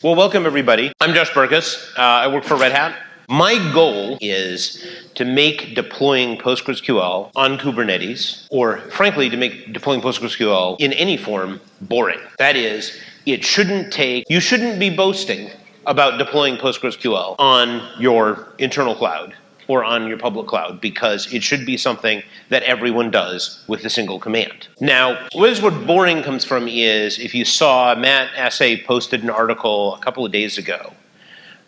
Well, welcome everybody. I'm Josh Berkus. Uh, I work for Red Hat. My goal is to make deploying PostgreSQL on Kubernetes, or frankly, to make deploying PostgreSQL in any form boring. That is, it shouldn't take, you shouldn't be boasting about deploying PostgreSQL on your internal cloud or on your public cloud because it should be something that everyone does with a single command. Now, where boring comes from is if you saw Matt Asay posted an article a couple of days ago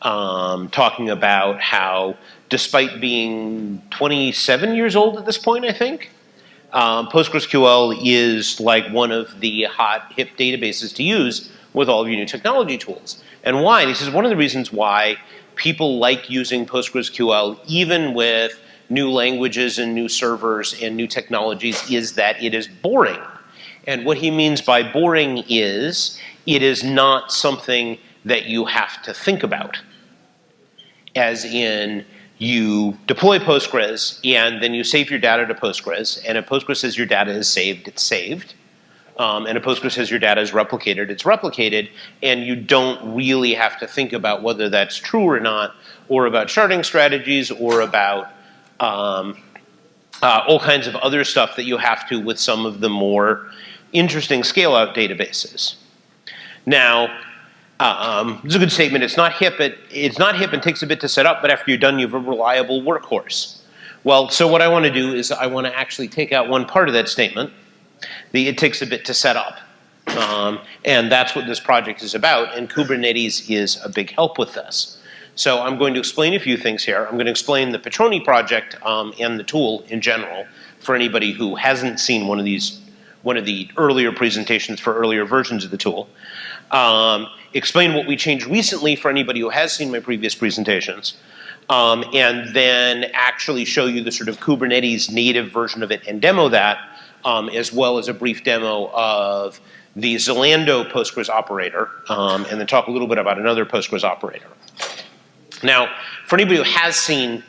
um, talking about how despite being 27 years old at this point, I think, um, PostgreSQL is like one of the hot hip databases to use with all of your new technology tools. And why? This is one of the reasons why people like using PostgreSQL even with new languages and new servers and new technologies is that it is boring. And what he means by boring is it is not something that you have to think about. As in, you deploy Postgres and then you save your data to Postgres and if Postgres says your data is saved, it's saved um, and a Postgres says your data is replicated, it's replicated, and you don't really have to think about whether that's true or not, or about sharding strategies, or about um, uh, all kinds of other stuff that you have to with some of the more interesting scale-out databases. Now, um, it's a good statement. It's not hip. It, it's not hip and takes a bit to set up, but after you're done, you have a reliable workhorse. Well, so what I want to do is I want to actually take out one part of that statement the, it takes a bit to set up. Um, and that's what this project is about, and Kubernetes is a big help with this. So I'm going to explain a few things here. I'm going to explain the Patroni project um, and the tool in general for anybody who hasn't seen one of these, one of the earlier presentations for earlier versions of the tool. Um, explain what we changed recently for anybody who has seen my previous presentations. Um, and then actually show you the sort of Kubernetes native version of it and demo that um, as well as a brief demo of the Zalando Postgres operator, um, and then talk a little bit about another Postgres operator. Now, for anybody who has seen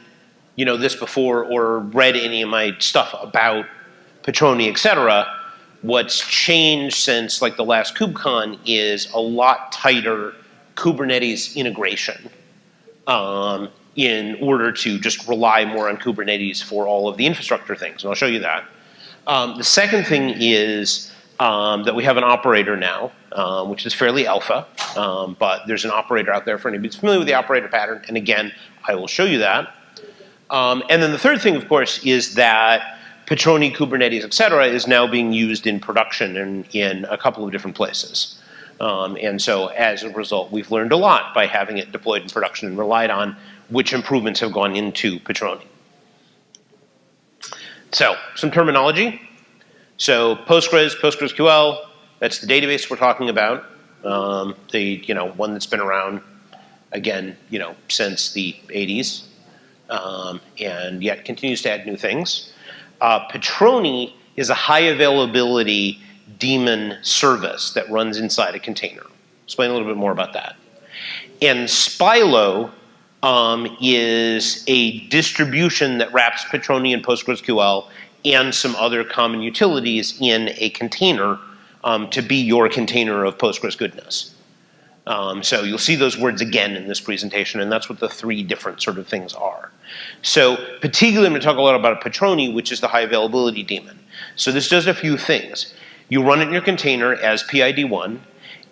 you know, this before or read any of my stuff about Patroni, et cetera, what's changed since like the last KubeCon is a lot tighter Kubernetes integration um, in order to just rely more on Kubernetes for all of the infrastructure things, and I'll show you that. Um, the second thing is um, that we have an operator now, um, which is fairly alpha, um, but there's an operator out there for anybody who's familiar with the operator pattern, and again, I will show you that. Um, and then the third thing, of course, is that Patroni, Kubernetes, et cetera, is now being used in production in, in a couple of different places. Um, and so as a result, we've learned a lot by having it deployed in production and relied on which improvements have gone into Patroni. So some terminology. So Postgres, PostgreSQL, that's the database we're talking about. Um, the you know one that's been around again you know since the 80s um, and yet continues to add new things. Uh, Patroni is a high availability daemon service that runs inside a container. Explain a little bit more about that. And Spilo um, is a distribution that wraps Patroni and PostgreSQL and some other common utilities in a container um, to be your container of Postgres goodness. Um, so you'll see those words again in this presentation, and that's what the three different sort of things are. So particularly I'm going to talk a lot about Patroni, which is the high availability daemon. So this does a few things. You run it in your container as PID1.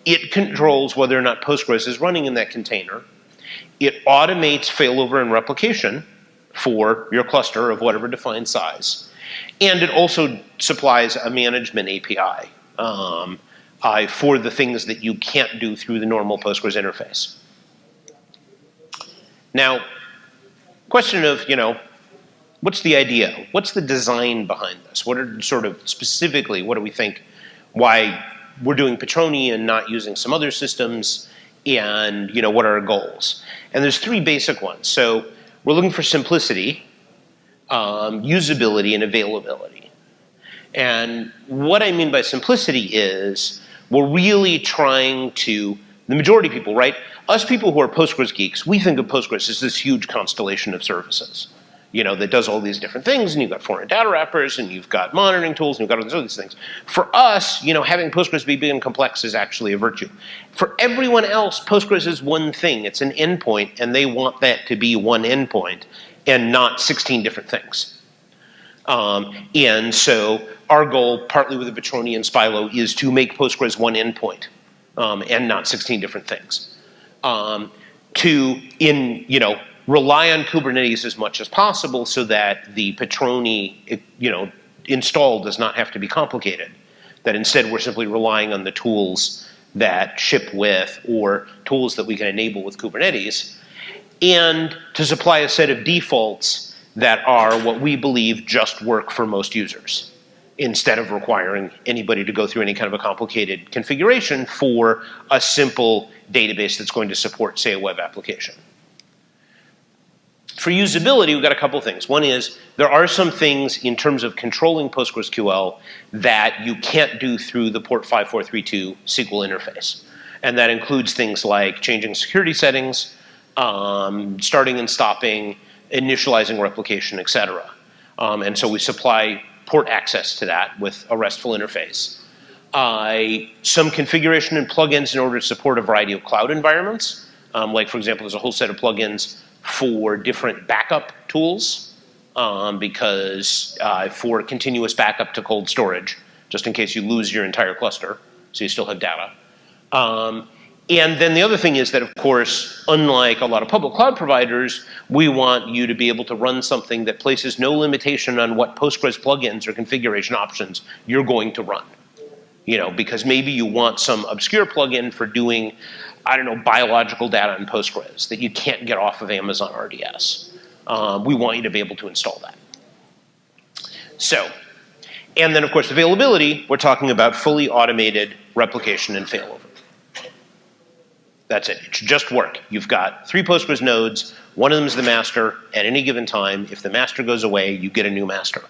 It controls whether or not Postgres is running in that container. It automates failover and replication for your cluster of whatever defined size. And it also supplies a management API um, uh, for the things that you can't do through the normal Postgres interface. Now, question of, you know, what's the idea? What's the design behind this? What are sort of specifically, what do we think, why we're doing Patroni and not using some other systems? And you know what are our goals. And there's three basic ones. So we're looking for simplicity, um, usability, and availability. And what I mean by simplicity is we're really trying to, the majority of people, right? Us people who are Postgres geeks, we think of Postgres as this huge constellation of services. You know, that does all these different things, and you've got foreign data wrappers, and you've got monitoring tools, and you've got all these other things. For us, you know, having Postgres be big and complex is actually a virtue. For everyone else, Postgres is one thing. It's an endpoint, and they want that to be one endpoint and not 16 different things. Um, and so our goal, partly with the Patroni and Spilo, is to make Postgres one endpoint um, and not 16 different things. Um, to, in, you know, rely on Kubernetes as much as possible so that the Patroni, you know, install does not have to be complicated. That instead we're simply relying on the tools that ship with or tools that we can enable with Kubernetes and to supply a set of defaults that are what we believe just work for most users instead of requiring anybody to go through any kind of a complicated configuration for a simple database that's going to support, say, a web application. For usability, we've got a couple things. One is there are some things in terms of controlling PostgreSQL that you can't do through the port 5432 SQL interface. And that includes things like changing security settings, um, starting and stopping, initializing replication, et cetera. Um, and so we supply port access to that with a RESTful interface. Uh, some configuration and plugins in order to support a variety of cloud environments. Um, like for example, there's a whole set of plugins for different backup tools um, because uh, for continuous backup to cold storage, just in case you lose your entire cluster, so you still have data. Um, and then the other thing is that, of course, unlike a lot of public cloud providers, we want you to be able to run something that places no limitation on what Postgres plugins or configuration options you're going to run. You know, because maybe you want some obscure plugin for doing, I don't know, biological data in Postgres that you can't get off of Amazon RDS. Um, we want you to be able to install that. So, and then of course availability, we're talking about fully automated replication and failover. That's it. It should just work. You've got three Postgres nodes. One of them is the master. At any given time, if the master goes away, you get a new master.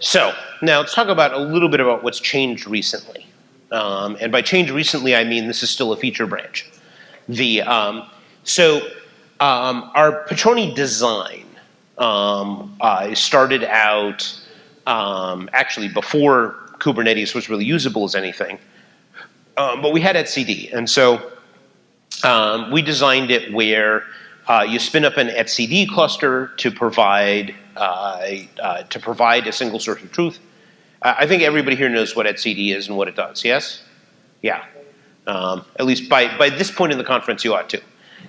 So now let's talk about a little bit about what's changed recently. Um, and by change recently, I mean this is still a feature branch. The um, so um, our Patroni design um, uh, started out um, actually before Kubernetes was really usable as anything. But we had etcd, and so we designed it where uh, you spin up an etcd cluster to provide uh, uh, to provide a single source of truth. I think everybody here knows what etcd is and what it does. Yes, yeah. Um, at least by by this point in the conference, you ought to.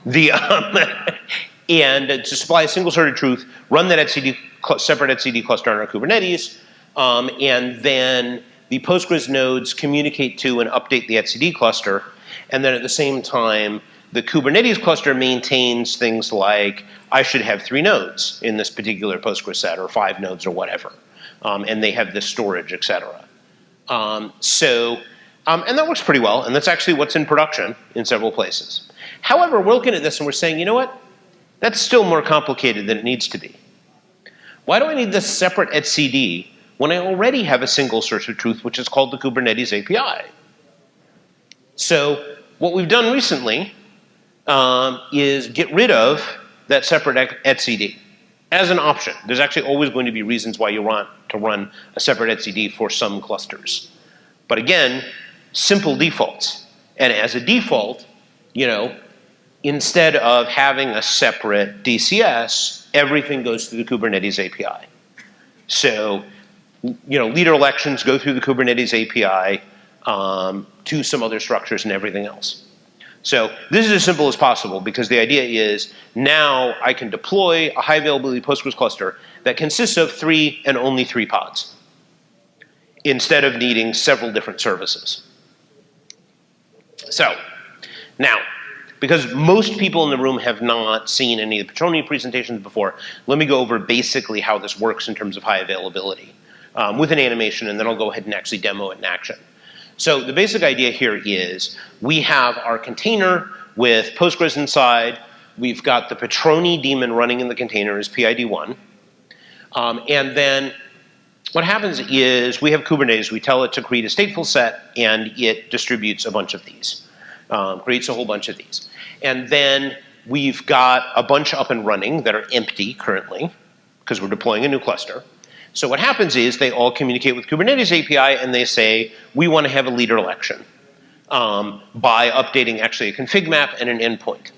The um, and to supply a single source of truth, run that etcd separate etcd cluster on our Kubernetes, um, and then the Postgres nodes communicate to and update the etcd cluster, and then at the same time, the Kubernetes cluster maintains things like, I should have three nodes in this particular Postgres set, or five nodes, or whatever. Um, and they have this storage, et cetera. Um, so, um, and that works pretty well, and that's actually what's in production in several places. However, we're looking at this and we're saying, you know what? That's still more complicated than it needs to be. Why do I need this separate etcd when I already have a single source of truth, which is called the Kubernetes API. So what we've done recently um, is get rid of that separate etcd as an option. There's actually always going to be reasons why you want to run a separate etcd for some clusters. But again, simple defaults. And as a default, you know, instead of having a separate DCS, everything goes through the Kubernetes API. So you know, leader elections go through the Kubernetes API um, to some other structures and everything else. So this is as simple as possible because the idea is now I can deploy a high availability Postgres cluster that consists of three and only three pods instead of needing several different services. So now, because most people in the room have not seen any of the Patroni presentations before, let me go over basically how this works in terms of high availability um, with an animation, and then I'll go ahead and actually demo it in action. So the basic idea here is we have our container with Postgres inside. We've got the Patroni daemon running in the container as PID1. Um, and then what happens is we have Kubernetes. We tell it to create a stateful set, and it distributes a bunch of these, um, creates a whole bunch of these. And then we've got a bunch up and running that are empty currently because we're deploying a new cluster. So what happens is they all communicate with Kubernetes API and they say, we want to have a leader election um, by updating actually a config map and an endpoint.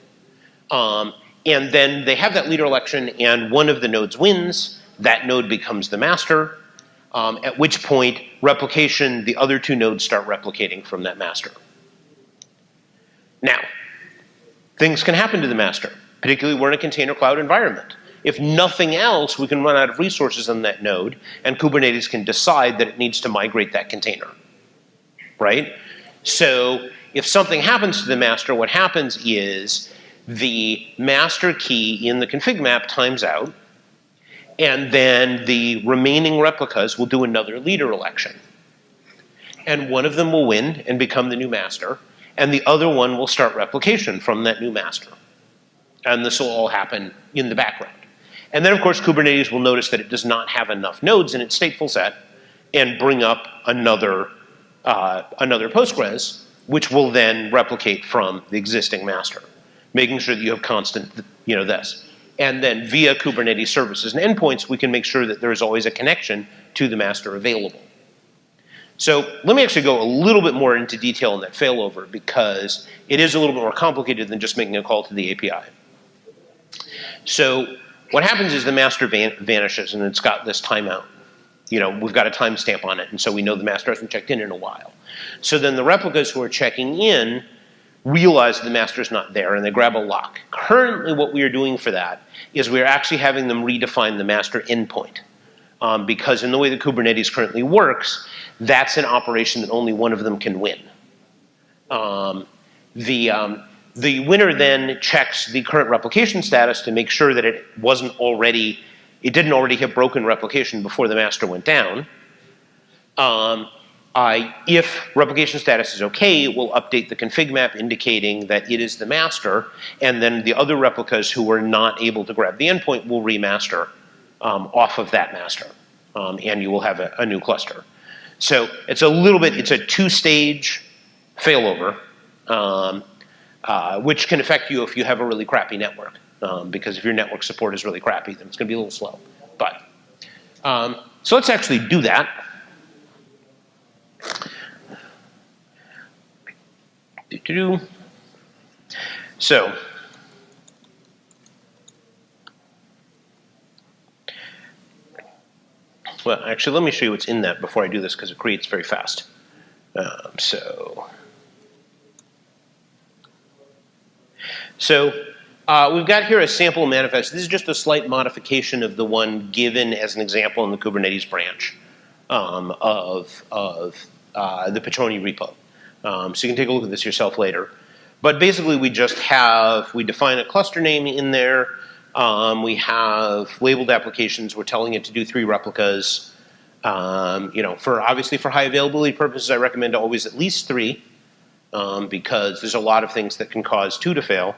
Um, and then they have that leader election and one of the nodes wins, that node becomes the master, um, at which point replication, the other two nodes start replicating from that master. Now, things can happen to the master, particularly we're in a container cloud environment. If nothing else, we can run out of resources on that node and Kubernetes can decide that it needs to migrate that container, right? So if something happens to the master, what happens is the master key in the config map times out and then the remaining replicas will do another leader election. And one of them will win and become the new master and the other one will start replication from that new master. And this will all happen in the background. And then of course Kubernetes will notice that it does not have enough nodes in its stateful set and bring up another, uh, another Postgres, which will then replicate from the existing master, making sure that you have constant, you know, this. And then via Kubernetes services and endpoints, we can make sure that there is always a connection to the master available. So let me actually go a little bit more into detail on that failover because it is a little bit more complicated than just making a call to the API. So what happens is the master van vanishes and it's got this timeout. You know, we've got a timestamp on it and so we know the master hasn't checked in in a while. So then the replicas who are checking in realize the master's not there and they grab a lock. Currently what we are doing for that is we are actually having them redefine the master endpoint. Um, because in the way that Kubernetes currently works, that's an operation that only one of them can win. Um, the, um, the winner then checks the current replication status to make sure that it wasn't already, it didn't already have broken replication before the master went down. Um, I, if replication status is okay, it will update the config map indicating that it is the master, and then the other replicas who were not able to grab the endpoint will remaster um, off of that master, um, and you will have a, a, new cluster. So it's a little bit, it's a two-stage failover, um, uh, which can affect you if you have a really crappy network, um, because if your network support is really crappy, then it's going to be a little slow. But um, so let's actually do that. So, well, actually, let me show you what's in that before I do this because it creates very fast. Um, so, so uh, we've got here a sample manifest. This is just a slight modification of the one given as an example in the Kubernetes branch um, of, of uh, the Patroni repo. Um, so you can take a look at this yourself later. But basically we just have, we define a cluster name in there. Um, we have labeled applications. We're telling it to do three replicas. Um, you know, for obviously for high availability purposes, I recommend always at least three um, because there's a lot of things that can cause two to fail.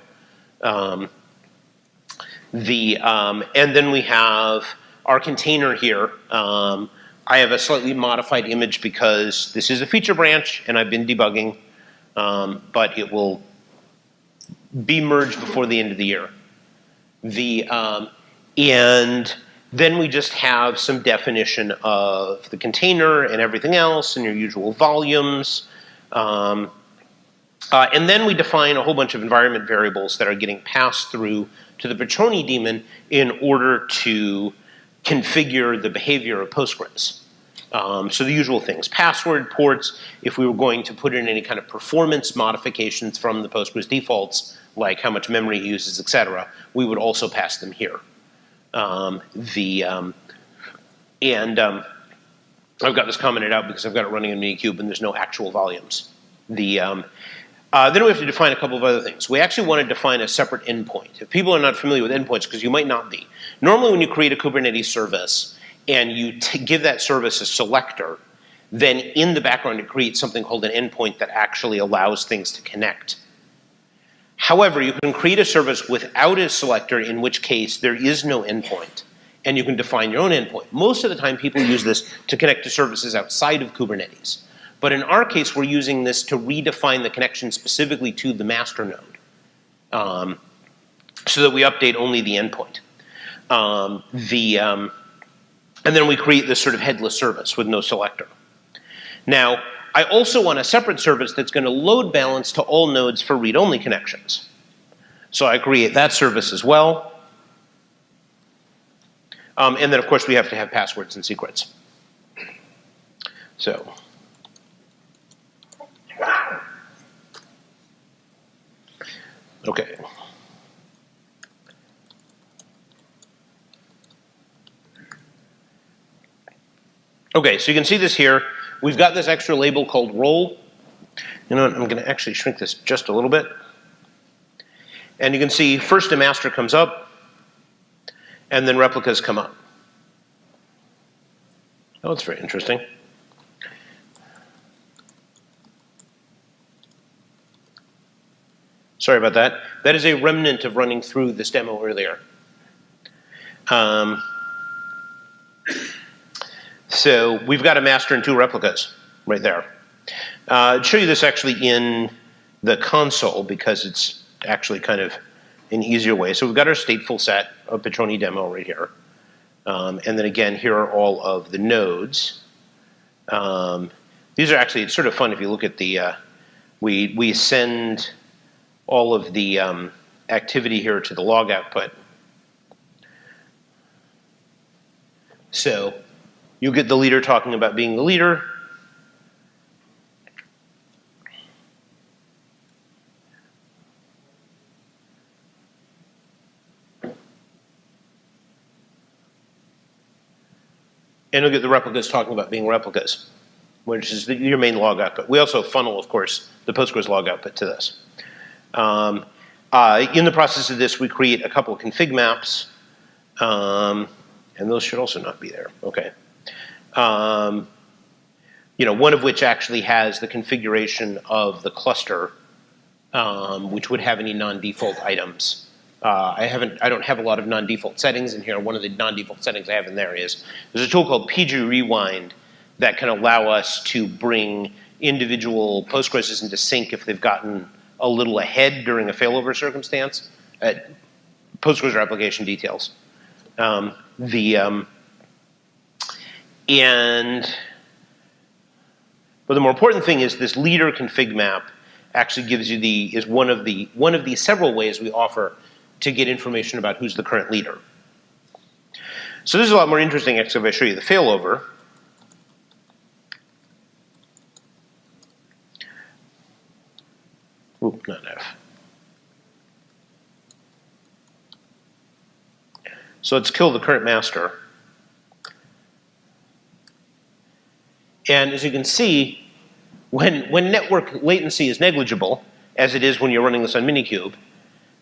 Um, the um, and then we have our container here. Um, I have a slightly modified image because this is a feature branch and I've been debugging, um, but it will be merged before the end of the year. The, um, and then we just have some definition of the container and everything else and your usual volumes. Um, uh, and then we define a whole bunch of environment variables that are getting passed through to the Patroni daemon in order to configure the behavior of Postgres. Um, so the usual things, password, ports, if we were going to put in any kind of performance modifications from the Postgres defaults, like how much memory it uses, et cetera, we would also pass them here. Um, the, um, and um, I've got this commented out because I've got it running in Minikube and there's no actual volumes. The, um, uh, then we have to define a couple of other things. We actually want to define a separate endpoint. If people are not familiar with endpoints, because you might not be, normally when you create a Kubernetes service and you give that service a selector, then in the background it creates something called an endpoint that actually allows things to connect. However, you can create a service without a selector, in which case there is no endpoint, and you can define your own endpoint. Most of the time people use this to connect to services outside of Kubernetes. But in our case, we're using this to redefine the connection specifically to the master node. Um, so that we update only the endpoint. Um, the, um, and then we create this sort of headless service with no selector. Now, I also want a separate service that's going to load balance to all nodes for read-only connections. So I create that service as well. Um, and then, of course, we have to have passwords and secrets. So. Okay. Okay, so you can see this here. We've got this extra label called role. You know what, I'm going to actually shrink this just a little bit. And you can see first a master comes up, and then replicas come up. Oh, that's very interesting. Sorry about that. That is a remnant of running through this demo earlier. Um, so we've got a master and two replicas right there. Uh, I'd show you this actually in the console because it's actually kind of an easier way. So we've got our stateful set of Patroni demo right here. Um, and then again, here are all of the nodes. Um, these are actually, it's sort of fun if you look at the, uh, we, we send all of the um, activity here to the log output. So you get the leader talking about being the leader. And you'll get the replicas talking about being replicas, which is the, your main log output. We also funnel, of course, the Postgres log output to this. Um, uh, in the process of this, we create a couple of config maps, um, and those should also not be there. Okay. Um, you know, one of which actually has the configuration of the cluster, um, which would have any non-default items. Uh, I haven't, I don't have a lot of non-default settings in here. One of the non-default settings I have in there is, there's a tool called PG Rewind that can allow us to bring individual Postgres into sync if they've gotten a little ahead during a failover circumstance. Uh, Postgres replication details. Um, the, um, and, but the more important thing is this leader config map actually gives you the, is one of the, one of the several ways we offer to get information about who's the current leader. So this is a lot more interesting if I show you the failover. Oop, not F. So let's kill the current master. And as you can see, when, when network latency is negligible, as it is when you're running this on Minikube,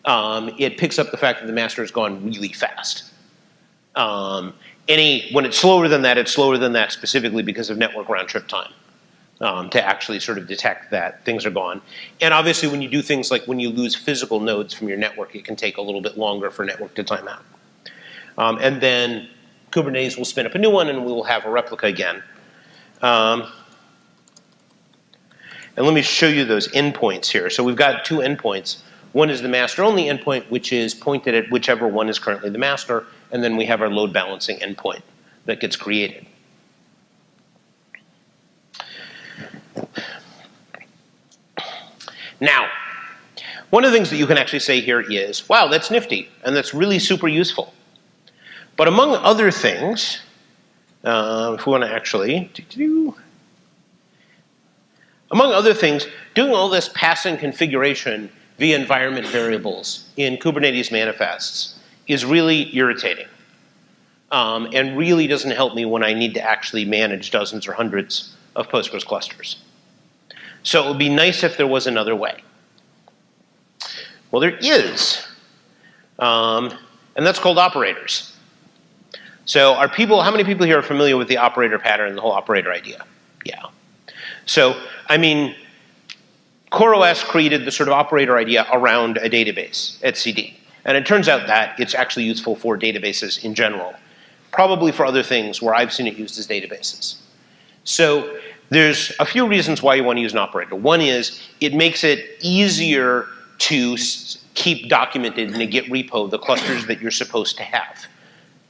um, it picks up the fact that the master has gone really fast. Um, any, when it's slower than that, it's slower than that specifically because of network round trip time um, to actually sort of detect that things are gone. And obviously when you do things like when you lose physical nodes from your network, it can take a little bit longer for network to time out. Um, and then Kubernetes will spin up a new one and we will have a replica again. Um, and let me show you those endpoints here. So we've got two endpoints. One is the master-only endpoint, which is pointed at whichever one is currently the master, and then we have our load balancing endpoint that gets created. Now, one of the things that you can actually say here is, wow, that's nifty, and that's really super useful. But among other things, uh, if we want to actually, among other things, doing all this passing configuration via environment variables in Kubernetes manifests is really irritating. Um, and really doesn't help me when I need to actually manage dozens or hundreds of Postgres clusters. So it would be nice if there was another way. Well, there is. Um, and that's called operators. So are people, how many people here are familiar with the operator pattern and the whole operator idea? Yeah. So, I mean, CoreOS created the sort of operator idea around a database etcd. And it turns out that it's actually useful for databases in general. Probably for other things where I've seen it used as databases. So there's a few reasons why you want to use an operator. One is it makes it easier to keep documented in a Git repo the clusters that you're supposed to have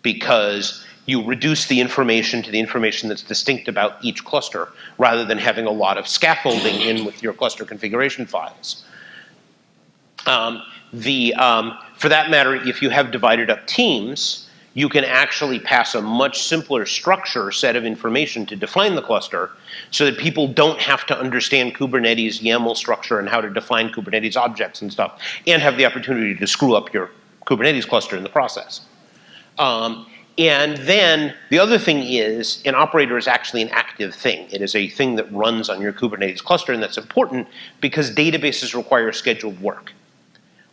because you reduce the information to the information that's distinct about each cluster rather than having a lot of scaffolding in with your cluster configuration files. Um, the, um, for that matter, if you have divided up teams, you can actually pass a much simpler structure set of information to define the cluster so that people don't have to understand Kubernetes YAML structure and how to define Kubernetes objects and stuff and have the opportunity to screw up your Kubernetes cluster in the process. Um, and then the other thing is an operator is actually an active thing. It is a thing that runs on your Kubernetes cluster and that's important because databases require scheduled work.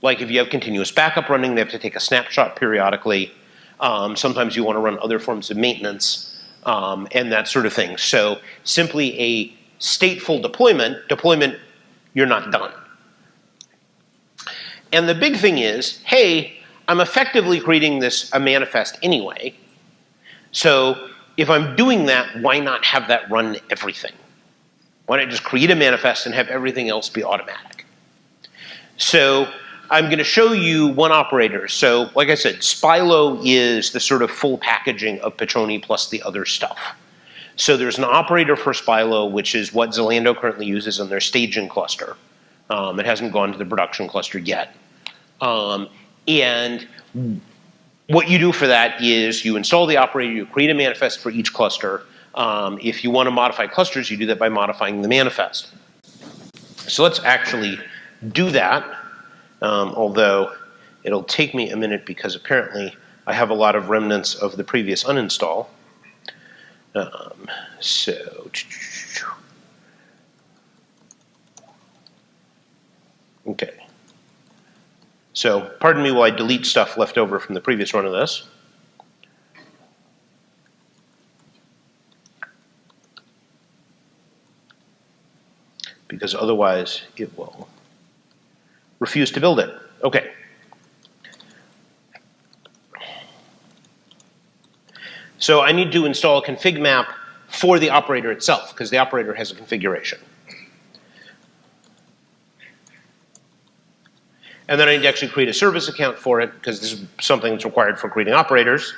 Like if you have continuous backup running, they have to take a snapshot periodically. Um, sometimes you want to run other forms of maintenance um, and that sort of thing. So simply a stateful deployment, deployment, you're not done. And the big thing is, hey, I'm effectively creating this a manifest anyway. So if I'm doing that, why not have that run everything? Why not just create a manifest and have everything else be automatic? So I'm going to show you one operator. So like I said, Spilo is the sort of full packaging of Patroni plus the other stuff. So there's an operator for Spilo, which is what Zalando currently uses on their staging cluster. Um, it hasn't gone to the production cluster yet. Um, and what you do for that is you install the operator, you create a manifest for each cluster. Um, if you want to modify clusters, you do that by modifying the manifest. So let's actually do that, um, although it'll take me a minute because apparently I have a lot of remnants of the previous uninstall. Um, so, okay. So pardon me while I delete stuff left over from the previous run of this. Because otherwise it will refuse to build it. Okay. So I need to install a config map for the operator itself because the operator has a configuration. And then I need to actually create a service account for it because this is something that's required for creating operators.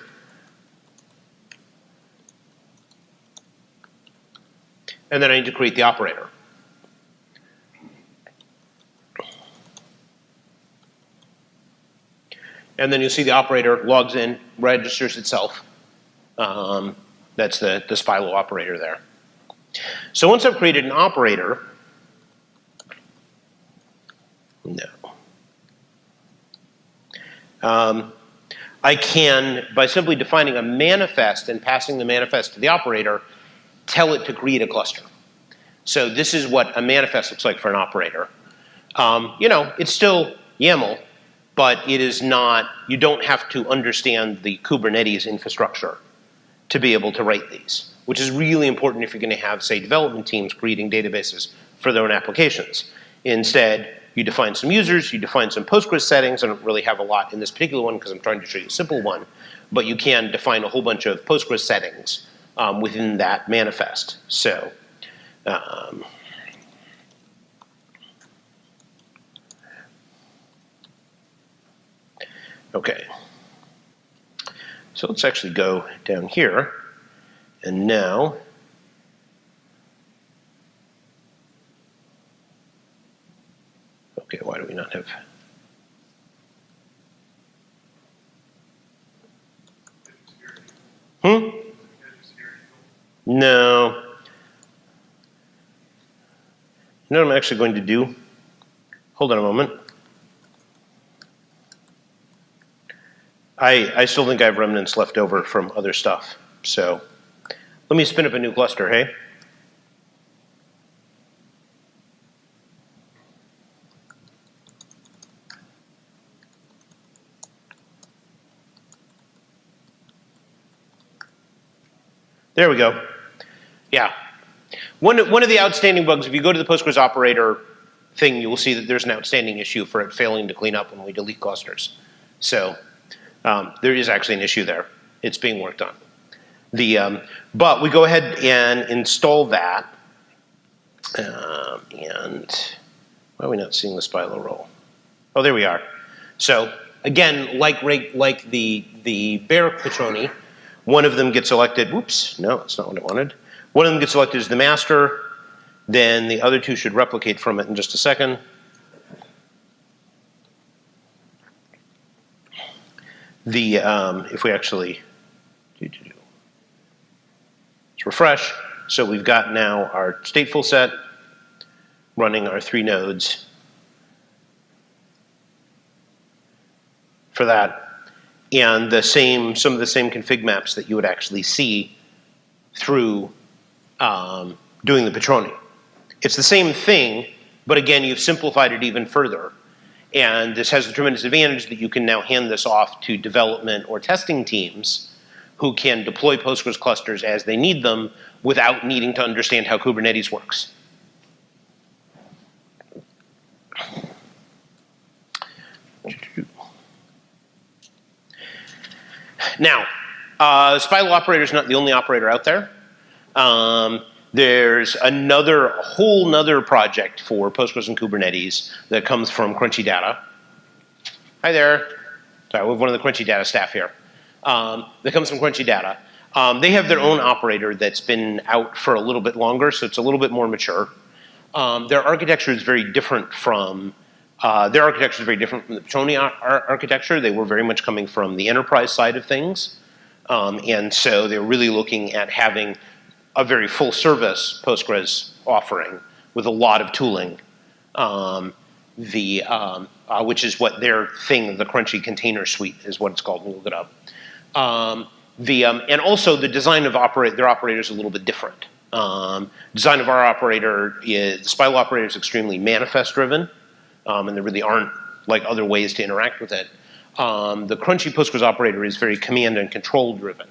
And then I need to create the operator. And then you'll see the operator logs in, registers itself. Um, that's the, the Spilo operator there. So once I've created an operator, no. Um, I can, by simply defining a manifest and passing the manifest to the operator, tell it to create a cluster. So this is what a manifest looks like for an operator. Um, you know, it's still YAML, but it is not, you don't have to understand the Kubernetes infrastructure to be able to write these, which is really important if you're going to have, say, development teams creating databases for their own applications. Instead, you define some users, you define some Postgres settings. I don't really have a lot in this particular one because I'm trying to show you a simple one. But you can define a whole bunch of Postgres settings um, within that manifest. So, um, okay. So let's actually go down here. And now Okay, why do we not have? Hmm? No. Know what I'm actually going to do? Hold on a moment. I, I still think I have remnants left over from other stuff. So let me spin up a new cluster, hey? There we go. Yeah. One, one of the outstanding bugs, if you go to the Postgres operator thing, you will see that there's an outstanding issue for it failing to clean up when we delete clusters. So um, there is actually an issue there. It's being worked on. The, um, but we go ahead and install that. Um, and why are we not seeing the Spilo role? Oh, there we are. So again, like like the the bare Patroni, one of them gets elected. Whoops, no, that's not what I wanted. One of them gets elected as the master. Then the other two should replicate from it in just a second. The um, if we actually let's refresh. So we've got now our stateful set running our three nodes for that. And the same, some of the same config maps that you would actually see through um, doing the Patroni. It's the same thing, but again, you've simplified it even further. And this has the tremendous advantage that you can now hand this off to development or testing teams who can deploy Postgres clusters as they need them without needing to understand how Kubernetes works. Now, uh, Spilo operator is not the only operator out there. Um, there's another whole nother project for Postgres and Kubernetes that comes from Crunchy Data. Hi there. Sorry, we have one of the Crunchy Data staff here. Um, that comes from Crunchy Data. Um, they have their own operator that's been out for a little bit longer, so it's a little bit more mature. Um, their architecture is very different from uh, their architecture is very different from the Patroni ar architecture. They were very much coming from the enterprise side of things. Um, and so they're really looking at having a very full service Postgres offering with a lot of tooling, um, the, um, uh, which is what their thing, the Crunchy Container Suite is what it's called, we'll look it up. Um, the, um, and also the design of operate, their operator is a little bit different. Um, design of our operator is, the Spilo operator is extremely manifest driven, and there really aren't like other ways to interact with it. The Crunchy Postgres operator is very command and control driven.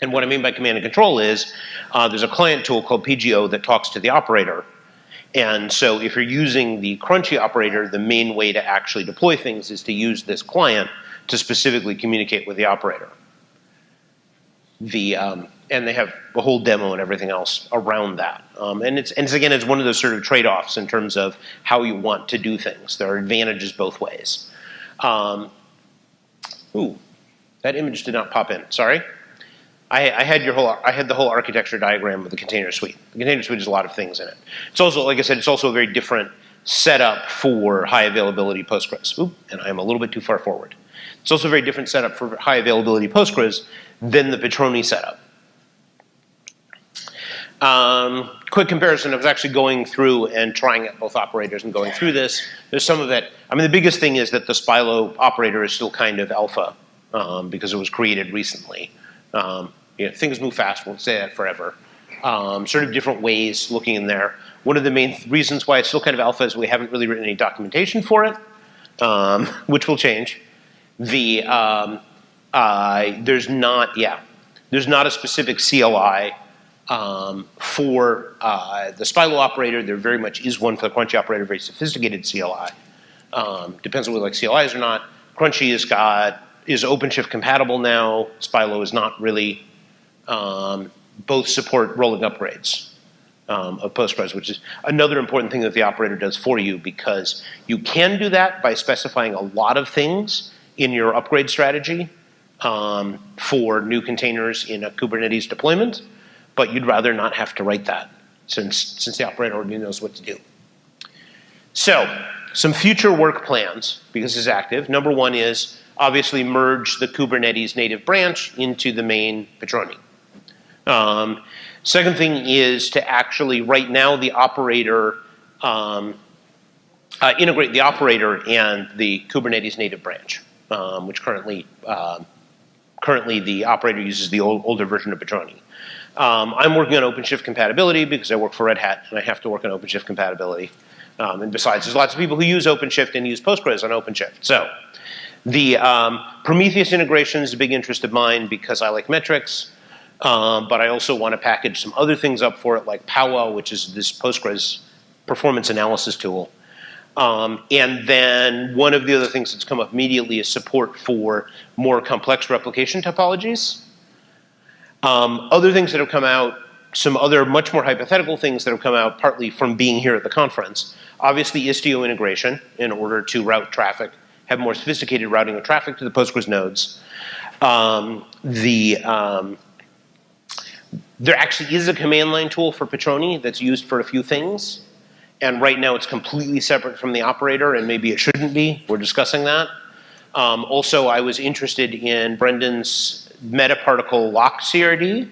And what I mean by command and control is uh, there's a client tool called PGO that talks to the operator. And so if you're using the Crunchy operator, the main way to actually deploy things is to use this client to specifically communicate with the operator. The, um, and they have a whole demo and everything else around that. Um, and, it's, and it's, again, it's one of those sort of trade-offs in terms of how you want to do things. There are advantages both ways. Um, ooh, that image did not pop in, sorry. I, I, had your whole, I had the whole architecture diagram of the container suite. The container suite has a lot of things in it. It's also, like I said, it's also a very different setup for high availability Postgres. Ooh, and I'm a little bit too far forward. It's also a very different setup for high availability Postgres than the Patroni setup. Um, quick comparison, I was actually going through and trying out both operators and going through this. There's some of it, I mean the biggest thing is that the Spilo operator is still kind of alpha um, because it was created recently. Um, you know, things move fast, won't say that forever. Um, sort of different ways looking in there. One of the main reasons why it's still kind of alpha is we haven't really written any documentation for it, um, which will change. The, um, uh, there's not, yeah, there's not a specific CLI um, for uh, the Spilo operator, there very much is one for the Crunchy operator, very sophisticated CLI. Um, depends on whether like CLIs or not. Crunchy has got, is OpenShift compatible now. Spilo is not really. Um, both support rolling upgrades um, of Postgres, which is another important thing that the operator does for you because you can do that by specifying a lot of things in your upgrade strategy um, for new containers in a Kubernetes deployment but you'd rather not have to write that since, since the operator already knows what to do. So, some future work plans, because it's active. Number one is obviously merge the Kubernetes native branch into the main Patroni. Um, second thing is to actually, right now, the operator, um, uh, integrate the operator and the Kubernetes native branch, um, which currently, uh, currently the operator uses the old, older version of Patroni. Um, I'm working on OpenShift compatibility because I work for Red Hat and I have to work on OpenShift compatibility. Um, and besides, there's lots of people who use OpenShift and use Postgres on OpenShift. So the Prometheus integration is a big interest of mine because I like metrics, um, but I also want to package some other things up for it like PoWA, which is this Postgres performance analysis tool. Um, and then one of the other things that's come up immediately is support for more complex replication topologies. Um, other things that have come out, some other much more hypothetical things that have come out partly from being here at the conference. Obviously Istio integration in order to route traffic have more sophisticated routing of traffic to the Postgres nodes. Um, the um, there actually is a command line tool for Patroni that's used for a few things. And right now it's completely separate from the operator and maybe it shouldn't be. We're discussing that. Um, also, I was interested in Brendan's metaparticle lock CRD.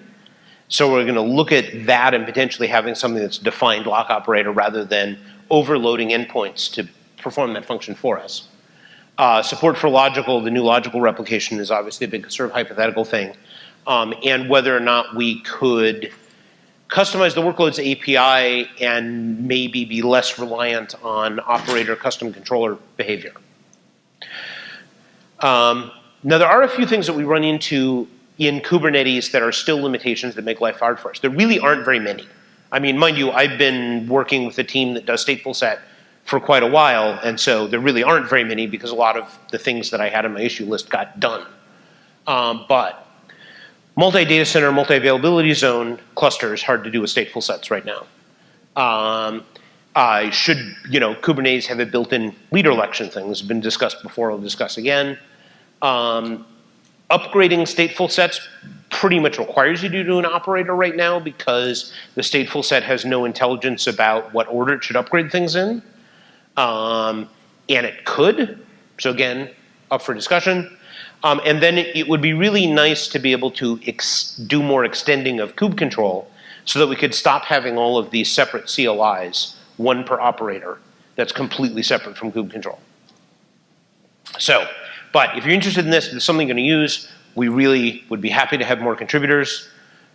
So we're going to look at that and potentially having something that's defined lock operator rather than overloading endpoints to perform that function for us. Uh, support for logical, the new logical replication is obviously a big sort of hypothetical thing. Um, and whether or not we could customize the workloads API and maybe be less reliant on operator custom controller behavior. Um, now there are a few things that we run into in Kubernetes that are still limitations that make life hard for us. There really aren't very many. I mean, mind you, I've been working with a team that does stateful set for quite a while, and so there really aren't very many because a lot of the things that I had on my issue list got done. Um, but multi-data center, multi-availability zone clusters hard to do with stateful sets right now. Um, I should, you know, Kubernetes have a built-in leader election thing. This has been discussed before, I'll discuss again. Um, upgrading stateful sets pretty much requires you to do an operator right now because the stateful set has no intelligence about what order it should upgrade things in. Um, and it could, so again, up for discussion. Um, and then it, it, would be really nice to be able to do more extending of kube control so that we could stop having all of these separate CLIs, one per operator, that's completely separate from kube control. So, but if you're interested in this, if it's something you're going to use, we really would be happy to have more contributors.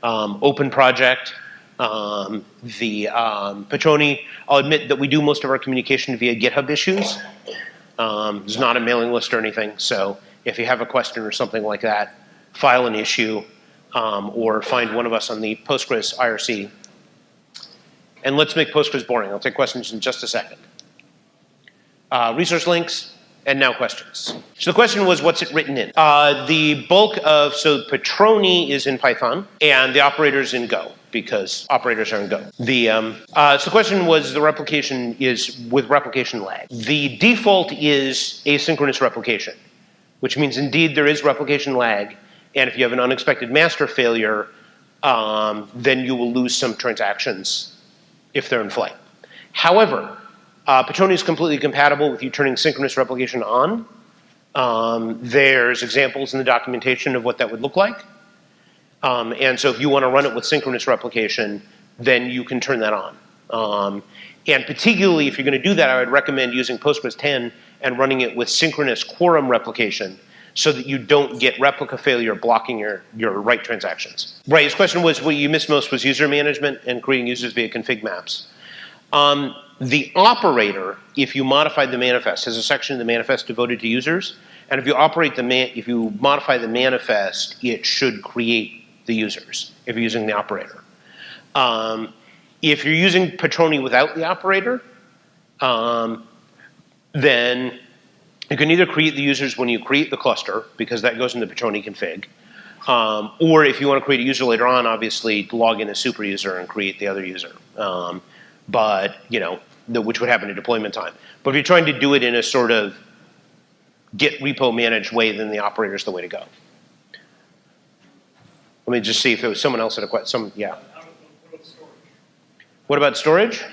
Um, open project. Um, the um, Patroni, I'll admit that we do most of our communication via GitHub issues. Um, not a mailing list or anything, so if you have a question or something like that, file an issue um, or find one of us on the Postgres IRC. And let's make Postgres boring. I'll take questions in just a second. Uh, resource links, and now questions. So the question was, what's it written in? Uh, the bulk of, so Patroni is in Python, and the operator's in Go because operators are in Go. The, um, uh, so the question was the replication is with replication lag. The default is asynchronous replication, which means indeed there is replication lag. And if you have an unexpected master failure, um, then you will lose some transactions if they're in flight. However, uh, is completely compatible with you turning synchronous replication on. Um, there's examples in the documentation of what that would look like. Um, and so if you want to run it with synchronous replication, then you can turn that on. Um, and particularly if you're going to do that, I would recommend using Postgres 10 and running it with synchronous quorum replication so that you don't get replica failure blocking your, your write transactions. Right, his question was what you missed most was user management and creating users via config maps. Um, the operator, if you modify the manifest, has a section in the manifest devoted to users. And if you operate the man, if you modify the manifest, it should create the users if you're using the operator. Um, if you're using Patroni without the operator, um, then you can either create the users when you create the cluster, because that goes in the Patroni config, um, or if you want to create a user later on, obviously log in as super user and create the other user. Um, but, you know, the, which would happen at deployment time. But if you're trying to do it in a sort of Git repo managed way, then the operator is the way to go. Let me just see if there was someone else had a question. Some, yeah. What about storage?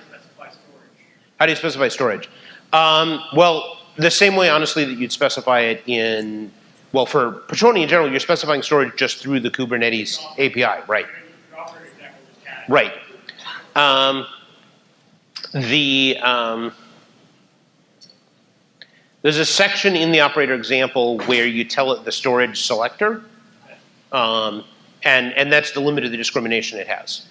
How do you specify storage? Um, well, the same way, honestly, that you'd specify it in, well, for Patroni in general, you're specifying storage just through the Kubernetes API, right? Right. Um, the um, there's a section in the operator example where you tell it the storage selector. Um, and, and that's the limit of the discrimination it has.